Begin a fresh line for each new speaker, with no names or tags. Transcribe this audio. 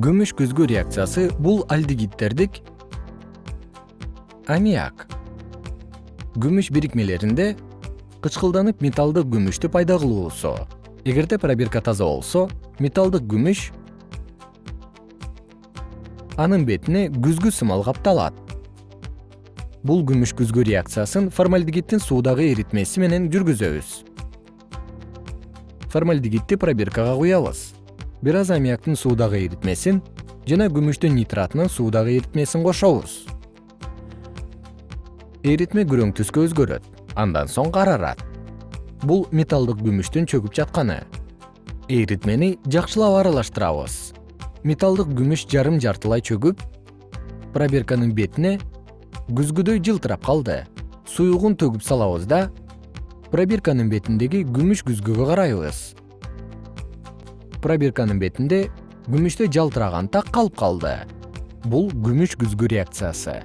күмүш күзгү реакциясы бул альдегиддердик аммиак. Күмүш бирикмелеринде кычкылданып металлдык күмүштү пайда кылуусу эгерде пробирка таза болсо металлдык күмүш анын бетине күзгү сымал капталат. Бул күмүш күзгү реакциясын формальдегиддин суудагы эритмеси менен жүргүзөбүз. Формальдегидди пробиркага куябыз бир аз аммиактын суудагы эритмесин жана күмүштүн нитратынын суудагы эритмесин кошобуз. Эритме күрөң түскө өзгөрөт андан соң карарат. Бул металлдык күмүштүн чөгүп жатканы. Эритмени жакшылап аралаштырабыз. Металлдык күмүш жарым жартылай чөгүп пробирканын бетине күзгүдөй жылтырап калды. Суюгун төгүп салабыз да пробирканын бетиндеги күмүш күзгүгө карайбыз пробирканын бетинде күмүштө жалтыраган так калып калды. Бул күмүш күзгү реакциясы